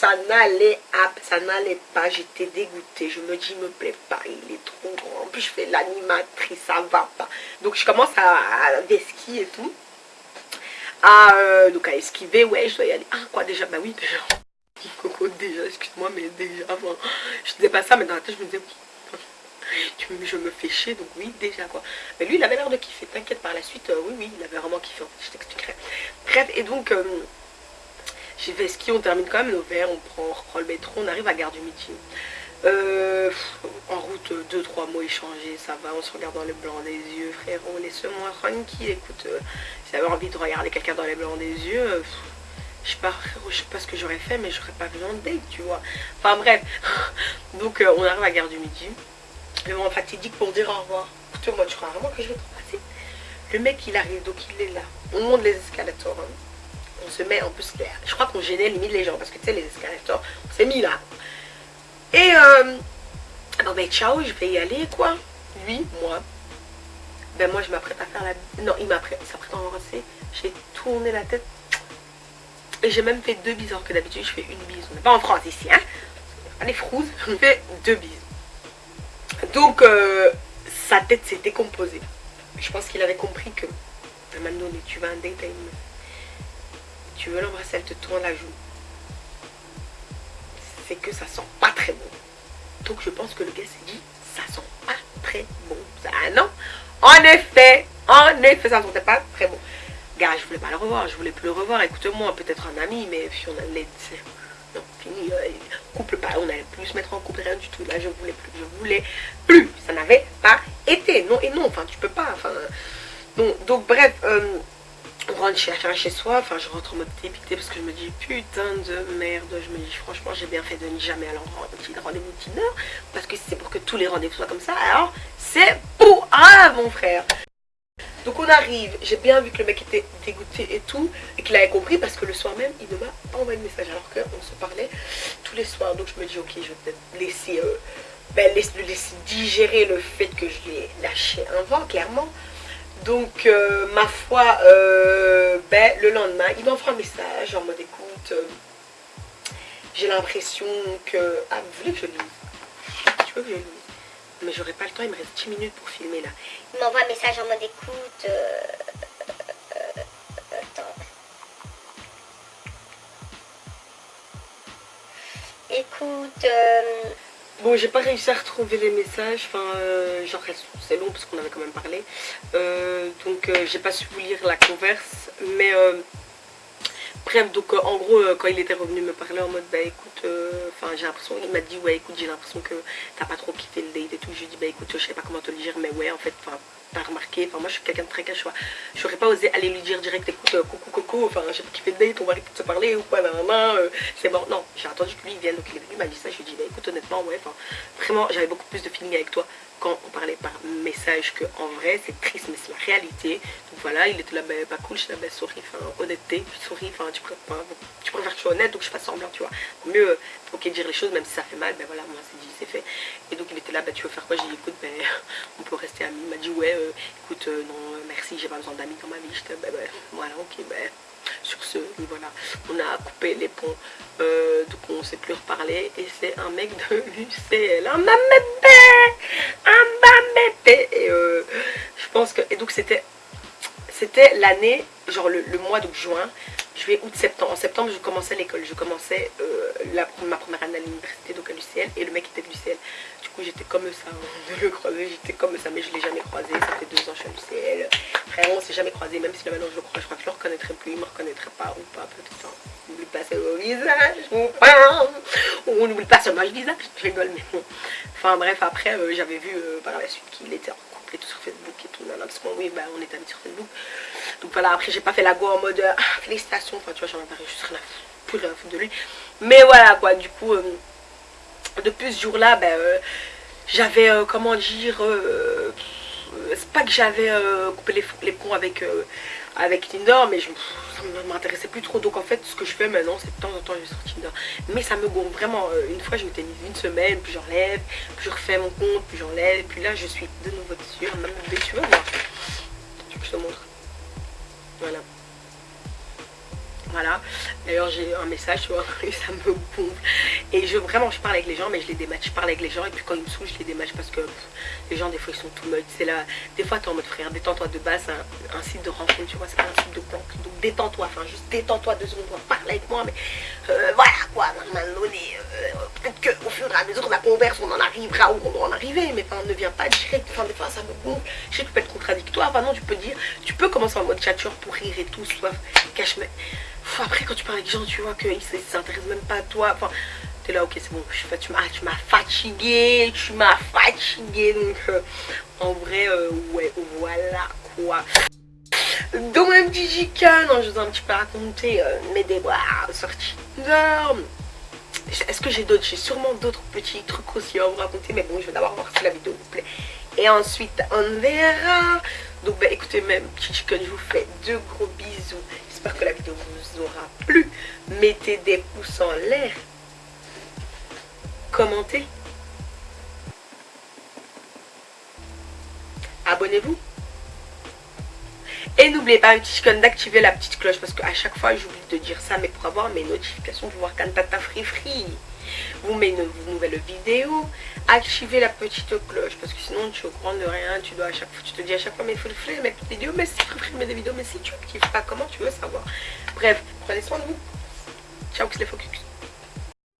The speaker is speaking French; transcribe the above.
Ça n'allait pas, j'étais dégoûtée. Je me dis, il me plaît pas, il est trop grand. En plus, je fais l'animatrice, ça va pas. Donc, je commence à, à et tout. À, euh, donc, à esquiver, ouais, je dois y aller. Ah, quoi, déjà? Bah oui, déjà. Coco, déjà, excuse-moi, mais déjà, enfin, je disais pas ça, mais dans la tête, je me disais, je me fais chier, donc oui, déjà, quoi. Mais lui, il avait l'air de kiffer, t'inquiète, par la suite, euh, oui, oui, il avait vraiment kiffé, je t'expliquerai. Bref, et donc... Euh, j'ai fait ski, on termine quand même nos verres, on prend, on reprend le métro, on arrive à Gare du Midi. Euh, en route, 2-3 mots échangés, ça va, on se regarde dans les blancs des yeux, frérot, laisse-moi tranquille, écoute, euh, si j'avais envie de regarder quelqu'un dans les blancs des yeux, euh, je sais pas, frérot, je sais pas ce que j'aurais fait, mais j'aurais pas besoin de date, tu vois. Enfin bref, donc on arrive à Gare du Midi, le moment fatidique pour dire au revoir. Écoute, moi, tu crois vraiment que je vais te passer Le mec, il arrive, donc il est là, on monte les escalators, hein on se met en plus je crois qu'on gênait limite les gens parce que tu sais les escalators on s'est mis là. Et euh, ben ciao je vais y aller quoi. Lui moi ben moi je m'apprête à faire la non il m'apprête s'apprête à embrasser j'ai tourné la tête. Et j'ai même fait deux bises que d'habitude je fais une bise. On n'est pas en France ici hein. Les frouses je fais deux bises. Donc euh, sa tête s'est décomposée. Je pense qu'il avait compris que maintenant tu vas un date à tu veux l'embrasser, elle te tourne la joue. C'est que ça sent pas très bon. Donc je pense que le gars s'est dit, ça sent pas très bon. Ah non, en effet, en effet, ça sentait pas très bon. Gars, je voulais pas le revoir, je voulais plus le revoir. Écoute-moi, peut-être un ami, mais puis on allait... Non, fini, euh, couple pas, on allait plus se mettre en couple, rien du tout. Là, je voulais plus, je voulais plus. Ça n'avait pas été. Non et non, enfin, tu peux pas, enfin... Donc, bref... Euh, rentre chez, chez soi, enfin je rentre en mode dépité parce que je me dis putain de merde, je me dis franchement j'ai bien fait de ne jamais aller en rendez-vous Tinder parce que c'est pour que tous les rendez-vous soient comme ça, alors c'est pour ah mon frère donc on arrive, j'ai bien vu que le mec était dégoûté et tout, et qu'il avait compris parce que le soir même, il ne m'a pas envoyé de message alors qu'on se parlait tous les soirs. Donc je me dis ok, je vais peut-être laisser, euh, ben, laisser, digérer le fait que je l'ai lâché un vent, clairement. Donc, euh, ma foi, euh, le lendemain, il m'envoie un message en mode écoute, euh, j'ai l'impression que... Ah, vous voulez que je lise? Tu veux je Mais j'aurai pas le temps, il me reste 10 minutes pour filmer là. Il m'envoie un message en mode écoute... attends. Écoute... Bon, j'ai pas réussi à retrouver les messages, enfin, euh, genre, c'est long parce qu'on avait quand même parlé. Euh, donc, euh, j'ai pas su vous lire la converse, mais bref, donc en gros, quand il était revenu me parler en mode, bah écoute, enfin, j'ai l'impression, il m'a dit, ouais, écoute, j'ai l'impression que t'as pas trop kiffé le date et tout. Je lui ai dit, bah écoute, je sais pas comment te le dire, mais ouais, en fait, t'as remarqué, enfin moi je suis quelqu'un de très cash, j'aurais pas osé aller lui dire direct écoute euh, coucou coco, enfin j'ai pas kiffé le date, on va de se parler ou quoi, euh, c'est bon, non, j'ai attendu que lui vienne, donc il est venu, il m'a dit ça, je lui ai dit bah écoute honnêtement ouais, enfin vraiment j'avais beaucoup plus de feeling avec toi quand on parlait par message que en vrai, c'est triste mais c'est la réalité, donc voilà, il était là, bah pas cool, je suis là, bah souris, enfin honnêteté, souris, enfin tu préfères, tu préfères que je sois honnête, donc je fasse semblant, tu vois, mieux, euh, ok dire les choses même si ça fait mal, ben voilà, moi c'est dit, c'est fait, et donc il était là, bah tu veux faire quoi, j'ai dit écoute, ben on peut rester amis, il m'a dit ouais, euh, écoute, euh, non, merci, j'ai pas besoin d'amis dans ma vie. J'étais, ben, ben, voilà, ok, ben, sur ce, voilà, on a coupé les ponts, donc on s'est plus reparlé, et c'est un mec de l'UCL, un bébé, et je pense que, et donc c'était, l'année, genre le, mois de juin, juillet, août, septembre. En septembre, je commençais l'école. Je commençais ma première année à l'université, donc à l'UCL, et le mec était de l'UCL j'étais comme ça, de le croiser, j'étais comme ça, mais je l'ai jamais croisé, ça fait deux ans je suis à l'UCL, vraiment on s'est jamais croisé, même si maintenant je le crois, je crois que je le reconnaîtrais plus, il me reconnaîtra pas ou pas, peut-être, hein. on n'oublie pas sur visage, ou pas, on n'oublie pas sur mon visage, je rigole, mais bon, enfin bref, après euh, j'avais vu euh, par la suite qu'il était en couple et tout sur Facebook et tout, là, parce que oui, bah, on est amis sur Facebook, donc voilà, après j'ai pas fait la go en mode, ah, félicitations, enfin tu vois, j'en ai pas juste rien à foutre de lui, mais voilà quoi, du coup... Euh, depuis ce jour-là, ben, euh, j'avais, euh, comment dire, euh, c'est pas que j'avais coupé les, les, ponts avec, avec Tinder, mais je, ça ne m'intéressait plus trop. Donc en fait, ce que je fais maintenant, c'est de temps en temps, je vais sur Tinder. Mais ça me gonfle vraiment. une fois, je m'étais mise une semaine, puis j'enlève, puis je refais mon compte, puis j'enlève. Puis là, je suis de nouveau dessus. Même tu veux voir je te montre Voilà. Voilà. D'ailleurs, j'ai un message, tu vois, et ça me gonfle. Et je, vraiment, je parle avec les gens, mais je les dématch. Je parle avec les gens, et puis quand ils me saoulent, je les dématch parce que les gens, des fois, ils sont tout mode. C'est là, des fois, t'es en mode frère, détends-toi de base, un, site de rencontre, tu vois, c'est pas un site de banque. Donc, détends-toi, enfin, juste détends-toi deux secondes, parle avec moi, mais euh, voilà, quoi, à un euh, peut-être qu'au fur et à mesure de la converse, on en arrivera où on en arriver, mais enfin, ne viens pas direct, enfin, des fois, ça me gonfle. Je sais que tu peux être contradictoire, enfin, non, tu peux dire, tu peux commencer en mode chature pour rire et tout, soit cache après, quand tu parles avec les gens, tu vois qu'ils s'intéressent même pas à toi. Enfin, t'es là, ok, c'est bon, je, tu m'as fatigué, tu m'as fatigué. Donc, euh, en vrai, euh, ouais, voilà quoi. Donc, petit chicken, je vous ai un petit peu raconté euh, mes déboires sortis dehors. Est-ce que j'ai d'autres J'ai sûrement d'autres petits trucs aussi à vous raconter, mais bon, je vais d'abord voir si la vidéo vous plaît. Et ensuite, on verra. Donc, bah, écoutez, même petit chicken, je vous fais deux gros bisous. J'espère que la vidéo vous aura plu. Mettez des pouces en l'air. Commentez. Abonnez-vous. Et n'oubliez pas, un petit d'activer la petite cloche parce qu'à chaque fois j'oublie de dire ça, mais pour avoir mes notifications, pour voir Cantata Free Free, vous met une nouvelle vidéo, activez la petite cloche parce que sinon tu es au courant de rien, tu dois à chaque fois, tu te dis à chaque fois mais il faut le faire mes vidéos, mais si Free Free met des vidéos, mais si tu actives pas, comment tu veux savoir? Bref, prenez soin de vous. Ciao, que les.